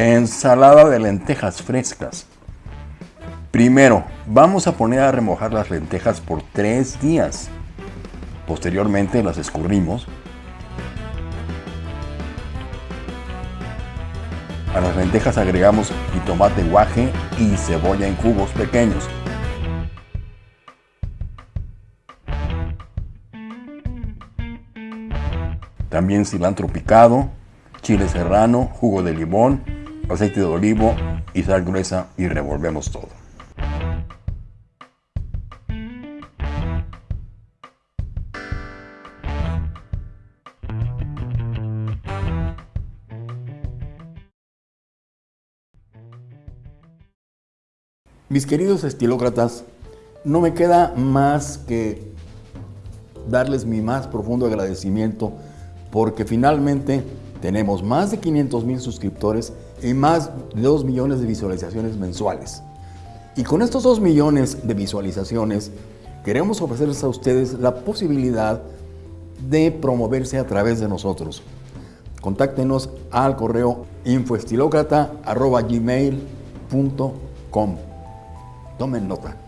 Ensalada de lentejas frescas. Primero, vamos a poner a remojar las lentejas por tres días. Posteriormente las escurrimos. A las lentejas agregamos jitomate guaje y cebolla en cubos pequeños. También cilantro picado, chile serrano, jugo de limón, aceite de olivo y sal gruesa y revolvemos todo. Mis queridos estilócratas, no me queda más que darles mi más profundo agradecimiento porque finalmente tenemos más de 500 mil suscriptores y más de 2 millones de visualizaciones mensuales. Y con estos 2 millones de visualizaciones queremos ofrecerles a ustedes la posibilidad de promoverse a través de nosotros. Contáctenos al correo infoestilocrata.gmail.com Tomen nota.